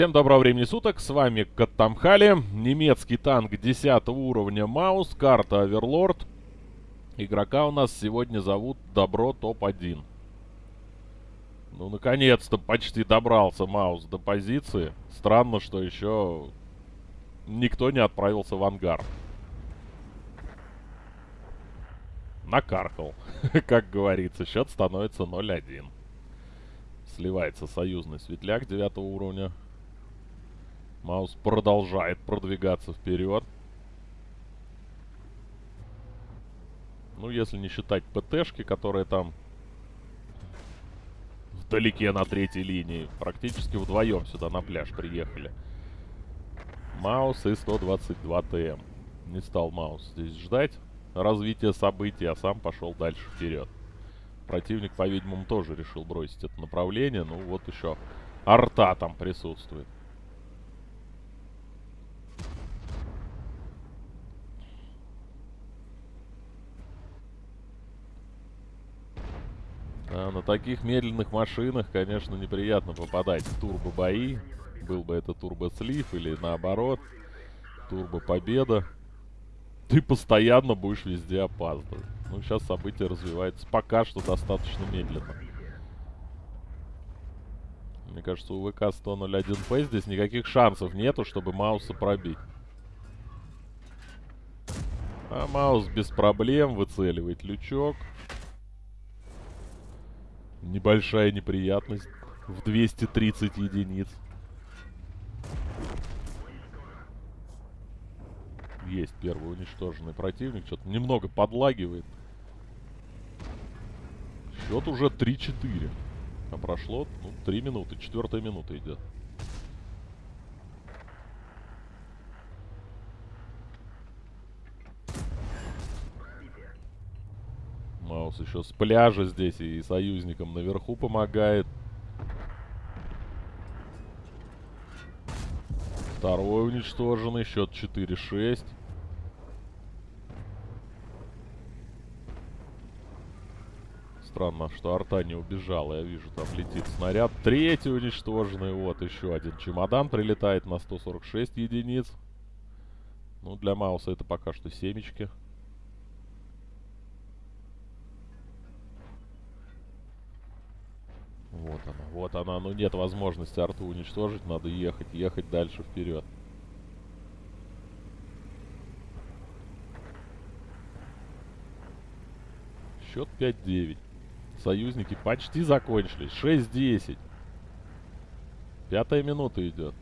Всем доброго времени суток, с вами Каттамхали, немецкий танк 10 уровня Маус, карта Оверлорд. Игрока у нас сегодня зовут Добро Топ-1. Ну, наконец-то почти добрался Маус до позиции. Странно, что еще никто не отправился в ангар. Накаркал, как говорится, счет становится 0-1. Сливается союзный светляк 9 уровня. Маус продолжает продвигаться вперед. Ну, если не считать ПТшки, которые там вдалеке на третьей линии. Практически вдвоем сюда на пляж приехали. Маус и 122 ТМ. Не стал Маус здесь ждать развития событий, а сам пошел дальше вперед. Противник, по-видимому, тоже решил бросить это направление. Ну, вот еще арта там присутствует. На таких медленных машинах, конечно, неприятно попадать в турбо-бои. Был бы это турбо-слив или наоборот, турбо-победа. Ты постоянно будешь везде опаздывать. Ну, сейчас события развиваются пока что достаточно медленно. Мне кажется, у ВК 101П здесь никаких шансов нету, чтобы Мауса пробить. А Маус без проблем выцеливает лючок. Небольшая неприятность в 230 единиц. Есть первый уничтоженный противник. Что-то немного подлагивает. Счет уже 3-4. А прошло, ну, 3 минуты. Четвертая минута идет. Маус еще с пляжа здесь и союзникам наверху помогает. Второй уничтоженный. Счет 4-6. Странно, что арта не убежала. Я вижу, там летит снаряд. Третий уничтоженный. Вот еще один чемодан прилетает на 146 единиц. Ну, для Мауса это пока что семечки. Вот она, вот она. Ну нет возможности арту уничтожить. Надо ехать, ехать дальше вперед. Счет 5-9. Союзники почти закончились. 6-10. Пятая минута идет.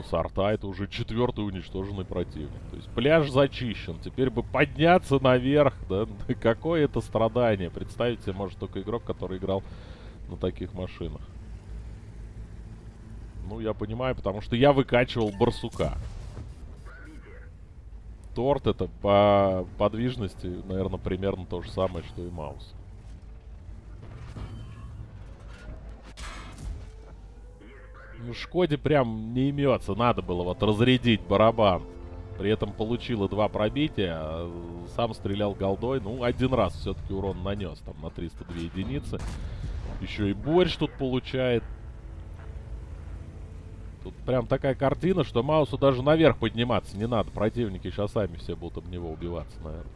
Минус арта. Это уже четвертый уничтоженный противник. То есть пляж зачищен. Теперь бы подняться наверх. Да? Какое это страдание. Представить себе может только игрок, который играл на таких машинах. Ну, я понимаю, потому что я выкачивал барсука. Торт это по подвижности, наверное, примерно то же самое, что и маус. Шкоде прям не имется. Надо было вот разрядить барабан. При этом получила два пробития. А сам стрелял голдой. Ну, один раз все-таки урон нанес. Там на 302 единицы. Еще и борщ тут получает. Тут прям такая картина, что Маусу даже наверх подниматься не надо. Противники сейчас сами все будут об него убиваться, наверное.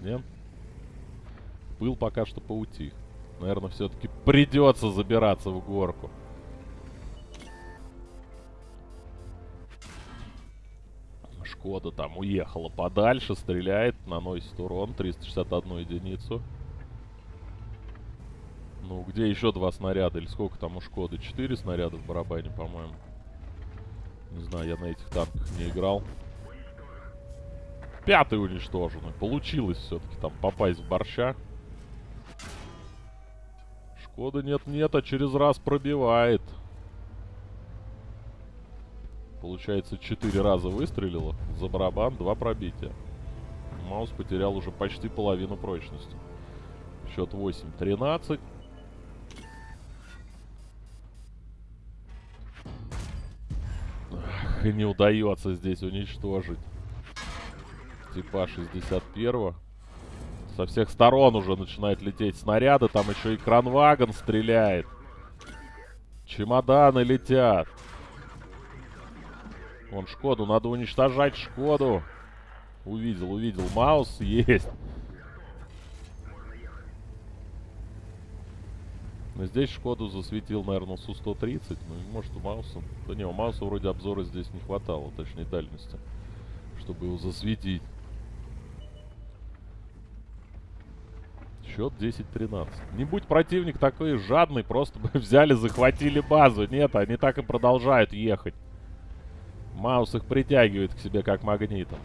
Нет? Пыл пока что поутих. Наверное, все-таки придется забираться в горку. Шкода там уехала подальше, стреляет, наносит урон, 361 единицу. Ну, где еще два снаряда? Или сколько там у Шкоды? Четыре снаряда в барабане, по-моему. Не знаю, я на этих танках не играл. Пятый уничтоженный. Получилось все-таки там попасть в борща. Шкода нет-нет, а через раз пробивает. Получается, четыре раза выстрелила. За барабан два пробития. Маус потерял уже почти половину прочности. Счет 8-13. и не удается здесь уничтожить. Типа 61 -го. Со всех сторон уже начинают лететь снаряды. Там еще и кранвагон стреляет. Чемоданы летят. Вон Шкоду, надо уничтожать Шкоду. Увидел, увидел. Маус есть. Но здесь Шкоду засветил, наверное, Су-130. Ну, может, у Мауса... Да не, у Мауса вроде обзора здесь не хватало, точнее, дальности. Чтобы его засветить. Счет 10-13. Не будь противник такой жадный, просто бы взяли, захватили базу. Нет, они так и продолжают ехать. Маус их притягивает к себе как магнитом.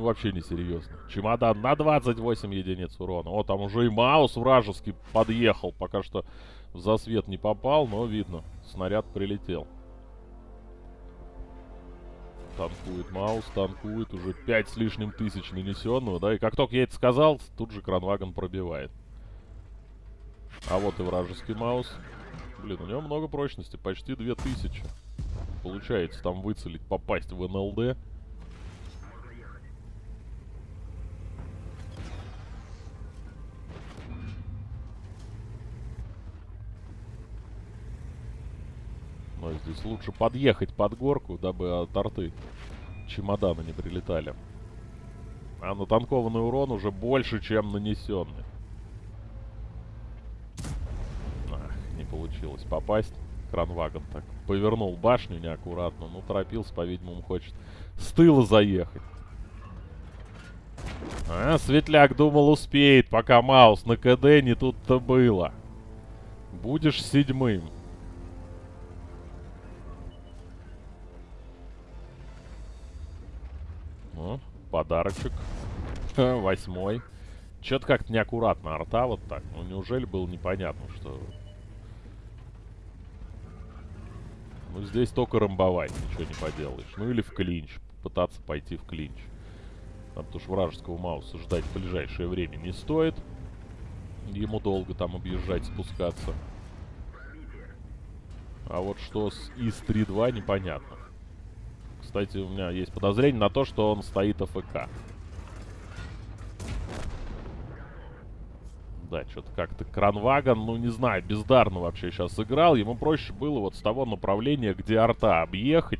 Вообще не серьезно. Чемодан на 28 единиц урона. О, там уже и Маус вражеский подъехал. Пока что в засвет не попал, но видно. Снаряд прилетел. Танкует Маус, танкует. Уже 5 с лишним тысяч нанесенного, да. И как только я это сказал, тут же Кранваген пробивает. А вот и вражеский Маус. Блин, у него много прочности. Почти 2000. Получается там выцелить, попасть в НЛД. Но здесь лучше подъехать под горку, дабы от арты чемоданы не прилетали. А натанкованный урон уже больше, чем нанесенный. Ах, не получилось попасть. Кранвагон так повернул башню неаккуратно. Ну, торопился, по-видимому, хочет с тыла заехать. А, Светляк думал успеет, пока Маус на КД не тут-то было. Будешь седьмым. Ну, подарочек. Восьмой. Чё-то как-то неаккуратно арта вот так. Ну, неужели было непонятно, что... Ну, здесь только ромбовать, ничего не поделаешь. Ну, или в клинч. Пытаться пойти в клинч. А потому что вражеского Мауса ждать в ближайшее время не стоит. Ему долго там объезжать, спускаться. А вот что с ИС-3-2 непонятно. Кстати, у меня есть подозрение на то, что он стоит АФК. Да, что-то как-то Кранваган, ну не знаю, бездарно вообще сейчас играл. Ему проще было вот с того направления, где арта объехать.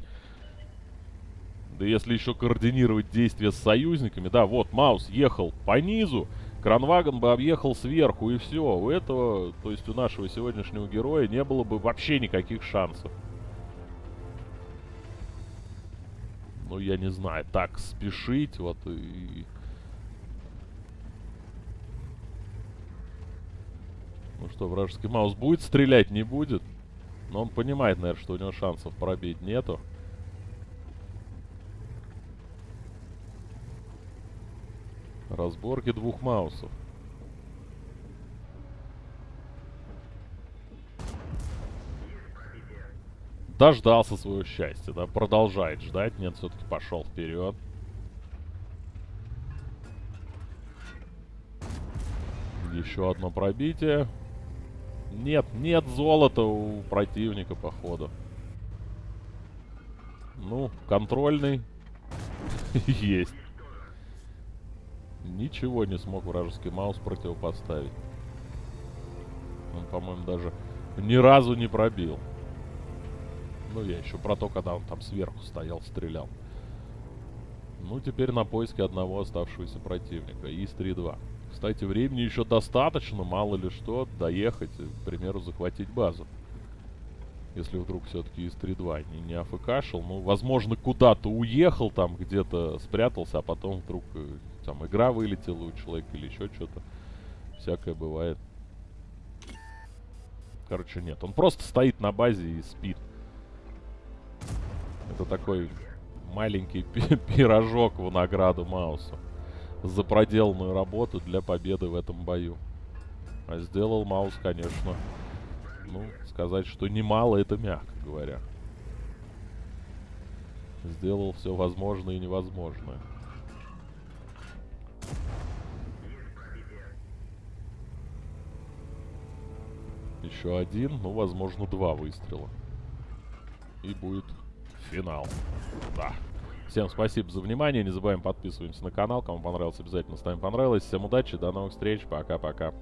Да если еще координировать действия с союзниками. Да, вот, Маус ехал по низу. Кранваган бы объехал сверху и все. У этого, то есть у нашего сегодняшнего героя не было бы вообще никаких шансов. Ну, я не знаю, так спешить, вот, и... Ну что, вражеский маус будет стрелять? Не будет. Но он понимает, наверное, что у него шансов пробить нету. Разборки двух маусов. Дождался своего счастья, да, продолжает ждать. Нет, все-таки пошел вперед. Еще одно пробитие. Нет, нет золота у противника, походу. Ну, контрольный. Есть. Ничего не смог вражеский маус противопоставить. Он, по-моему, даже ни разу не пробил. Ну, я еще про то, когда он там сверху стоял, стрелял. Ну, теперь на поиске одного оставшегося противника. ИС-3-2. Кстати, времени еще достаточно, мало ли что, доехать, к примеру, захватить базу. Если вдруг все-таки ИС-3-2 не, не АФКшил, ну, возможно, куда-то уехал, там где-то спрятался, а потом вдруг э, там игра вылетела у человека или еще что-то. Всякое бывает. Короче, нет. Он просто стоит на базе и спит это такой маленький пирожок в награду Маусу за проделанную работу для победы в этом бою. А сделал Маус, конечно, ну, сказать, что немало, это мягко говоря. Сделал все возможное и невозможное. Еще один, ну, возможно, два выстрела. И будет финал. Да. Всем спасибо за внимание. Не забываем подписываемся на канал. Кому понравилось, обязательно ставим понравилось. Всем удачи, до новых встреч. Пока-пока.